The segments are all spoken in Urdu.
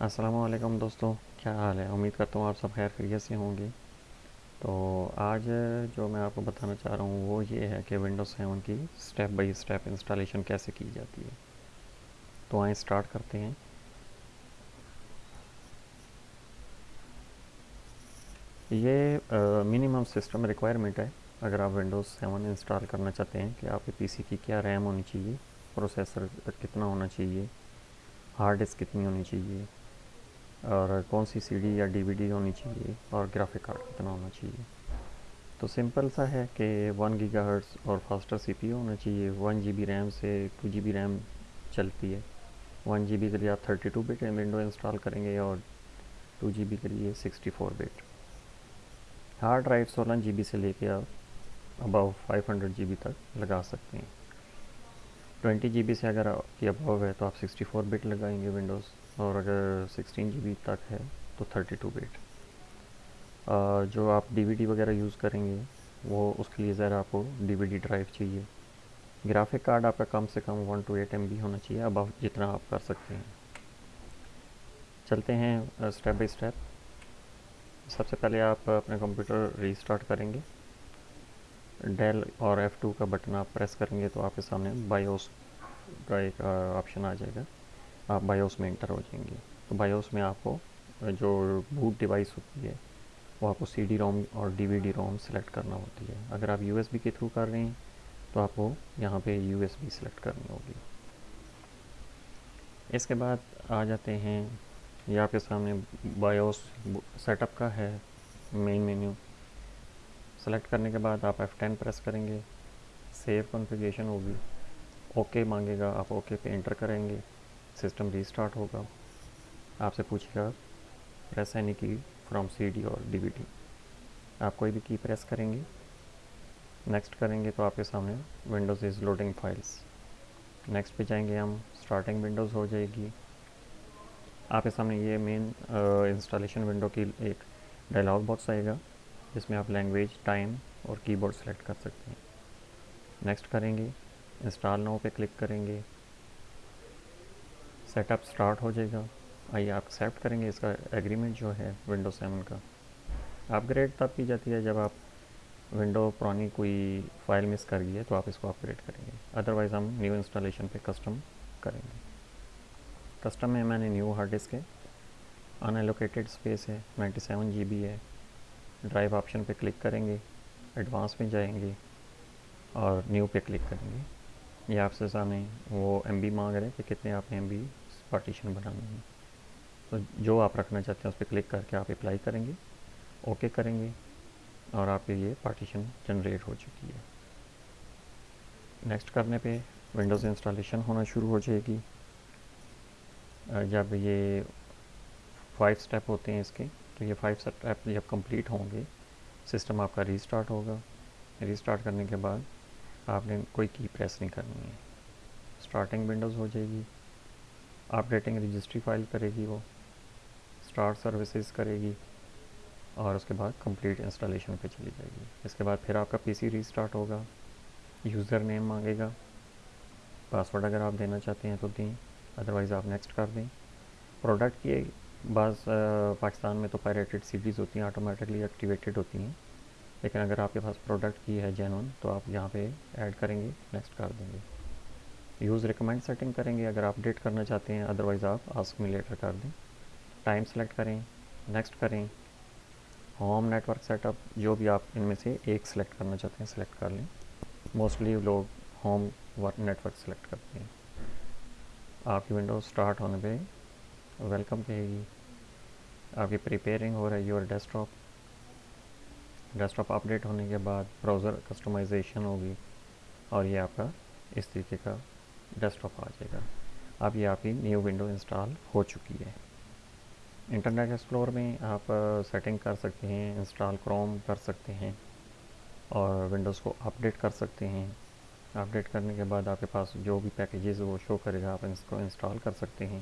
السلام علیکم دوستوں کیا حال ہے؟ امید کرتا ہوں آپ سب خیر خیریت سے ہوں گے۔ تو آج جو میں آپ کو بتانا چاہ رہا ہوں وہ یہ ہے کہ ونڈوز سیون کی سٹیپ بائی سٹیپ انسٹالیشن کیسے کی جاتی ہے۔ تو آئیں سٹارٹ کرتے ہیں۔ یہ منیمم سسٹم ریکوائرمنٹ ہے۔ اگر آپ ونڈوز سیون انسٹال کرنا چاہتے ہیں کہ آپ کے پی سی کی کیا ریم ہونی چاہیے پروسیسر کتنا ہونا چاہیے ہارڈ ڈسک کتنی ہونی چاہیے اور کون سی سی ڈی یا ڈی وی ڈی ہونی چاہیے اور گرافک کارڈ کتنا ہونا چاہیے؟ تو سمپل سا ہے کہ ون گیگا ہرٹس اور فاسٹر سی پی ہونا چاہیے۔ ون جی بی ریم سے ٹو جی بی ریم چلتی ہے۔ ون جی بی کے لیے آپ thirty two bit window install کریں گے اور ٹو جی بی کے لیے sixty four bit hard drive سولہ جی بی سے لے کے آپ about five hundred G B تک لگا سکتے ہیں۔ ٹوینٹی جی بی سے اگر آپ کی اباؤ ہے تو آپ سکسٹی فور بٹ لگائیں گے ونڈوز اور اگر سکسٹین جی بی تک ہے تو تھرٹی ٹو بٹ۔ جو آپ ڈی وی ڈی وغیرہ یوز کریں گے، وہ اس کے لیے ذرا آپ کو ڈی وی ڈی ڈرائیو چاہیے۔ گرافک کارڈ آپ کا کم سے کم one two eight M B ہونا چاہیے اب آپ جتنا آپ کر سکتے ہیں۔ چلتے ہیں اسٹیپ بائی اسٹیپ سب سے پہلے آپ اپنا کمپیوٹر ری اسٹارٹ کریں گے۔ ڈیل اور ایف ٹو کا بٹن آپ پریس کریں گے تو آپ کے سامنے بایوس کا ایک آپشن آ جائے گا۔ آپ بایوس میں انٹر ہو جائیں گے۔ تو بایوس میں آپ کو جو بوٹ ڈیوائس ہوتی ہے، وہ آپ کو سی ڈی روم اور D V D ROM select کرنا ہوتی ہے۔ اگر آپ یو ایس بی کے تھرو کر رہے ہیں، تو آپ کو یہاں پہ یو ایس بی سلیکٹ کرنی ہوگی۔ اس کے بعد آ جاتے ہیں، یہ آپ کے سامنے بایوس سیٹ اپ کا ہے مین مینیو سلیکٹ کرنے کے بعد آپ ایف ٹین پریس کریں گے سیو کنفیگریشن ہوگی اوکے مانگے گا، آپ اوکے پہ انٹر کریں گے سسٹم ریسٹارٹ ہوگا. آپ سے پوچھے گا press any key from C D اور ڈی وی ڈی آپ کوئی بھی کی پریس کریں گے نیکسٹ کریں گے تو آپ کے سامنے Windows is loading files next پہ جائیں گے ہم اسٹارٹنگ ونڈوز ہو جائے گی. آپ کے سامنے یہ مین انسٹالیشن ونڈو کی ایک ڈائلاگ باکس آئے گا. جس میں آپ لینگویج ٹائم اور کی بورڈ سلیکٹ کر سکتے ہیں۔ نیکسٹ کریں گے انسٹال نو پہ کلک کریں گے۔ سیٹ اپ اسٹارٹ ہو جائے گا۔ آئیے آپ ایکسیپٹ کریں گے اس کا ایگریمنٹ جو ہے ونڈو سیون کا۔ اپ گریڈ تب کی جاتی ہے جب آپ ونڈو پرانی کوئی فائل مس کر گئی ہے تو آپ اس کو اپ گریڈ کریں گے۔ ادروائز ہم نیو انسٹالیشن پہ کسٹم کریں گے۔ کسٹم میں میں نے نیو ہارڈ ڈسک ہے۔ ان ایلوکیٹڈ اسپیس ہے نائنٹی سیون جی بی ہے۔ ڈرائیو آپشن پہ کلک کریں گے، ایڈوانس میں جائیں گے اور نیو پہ کلک کریں گے۔ یہ آپ سے سامنے وہ ایم بی مانگ رہے ہیں کہ کتنے آپ نے ایم بی پارٹیشن بنانے ہیں۔ تو جو آپ رکھنا چاہتے ہیں اس پہ کلک کر کے آپ اپلائی کریں گے اوکے کریں گے اور آپ یہ پارٹیشن جنریٹ ہو چکی ہے۔ نیکسٹ کرنے پہ ونڈوز انسٹالیشن ہونا شروع ہو جائے گی۔ جب یہ فائیو سٹیپ ہوتے ہیں اس کے تو یہ فائیو سٹیپ جب کمپلیٹ ہوں گے سسٹم آپ کا ریسٹارٹ ہوگا. ریسٹارٹ کرنے کے بعد آپ نے کوئی کی پریس نہیں کرنی ہے. اسٹارٹنگ ونڈوز ہو جائے گی. اپ ڈیٹنگ رجسٹری فائل کرے گی وہ. اسٹارٹ سروسز کرے گی. اور اس کے بعد کمپلیٹ انسٹالیشن پہ چلی جائے گی. اس کے بعد پھر آپ کا پی سی ریسٹارٹ ہوگا. یوزر نیم مانگے گا. پاسورڈ اگر آپ دینا چاہتے ہیں تو دیں. ادروائز آپ نیکسٹ کر دیں. پروڈکٹ کی بعض پاکستان میں تو پیریٹڈ سیریز ہوتی ہیں آٹومیٹکلی ایکٹیویٹڈ ہوتی ہیں۔ لیکن اگر آپ کے پاس پروڈکٹ کی ہے جینون تو آپ یہاں پہ ایڈ کریں گے نیکسٹ کر دیں گے۔ یوز ریکمینڈ سیٹنگ کریں گے، اگر آپ ڈیٹ کرنا چاہتے ہیں ادروائز آپ آسک می لیٹر کر دیں۔ ٹائم سلیکٹ کریں نیکسٹ کریں۔ Home network set up جو بھی آپ ان میں سے ایک سلیکٹ کرنا چاہتے ہیں سلیکٹ کر لیں۔ موسٹلی لوگ ہوم نیٹ ورک سلیکٹ کرتے ہیں۔ آپ کی ونڈو اسٹارٹ ہونے پہ ویلکم کہے گی آپ کی پریپیئرنگ ہو رہا ہے your desktop desktop update ہونے کے بعد براؤزر کسٹمائزیشن ہوگی اور یہ آپ کا اس طریقے کا ڈیسک ٹاپ آ جائے گا اب یہ آپ کی نیو ونڈو انسٹال ہو چکی ہے انٹرنیٹ ایکسپلور میں آپ سیٹنگ کر سکتے ہیں انسٹال کروم کر سکتے ہیں اور ونڈوز کو اپڈیٹ کر سکتے ہیں اپڈیٹ کرنے کے بعد آپ کے پاس جو بھی پیکیجز وہ شو کرے گا آپ اس کو انسٹال کر سکتے ہیں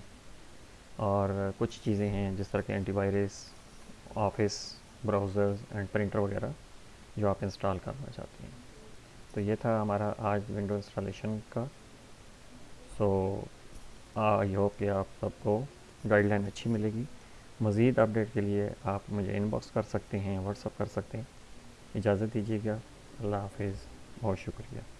اور کچھ چیزیں ہیں جس طرح کے antivirus office browsers and printer وغیرہ جو آپ انسٹال کرنا چاہتے ہیں۔ تو یہ تھا ہمارا آج ونڈو انسٹالیشن کا۔ سو آئی ہوپ کہ آپ سب کو گائیڈ لائن اچھی ملے گی۔ مزید اپڈیٹ کے لیے آپ مجھے ان باکس کر سکتے ہیں واٹس اپ کر سکتے ہیں۔ اجازت دیجیے گا۔ اللہ حافظ، بہت شکریہ۔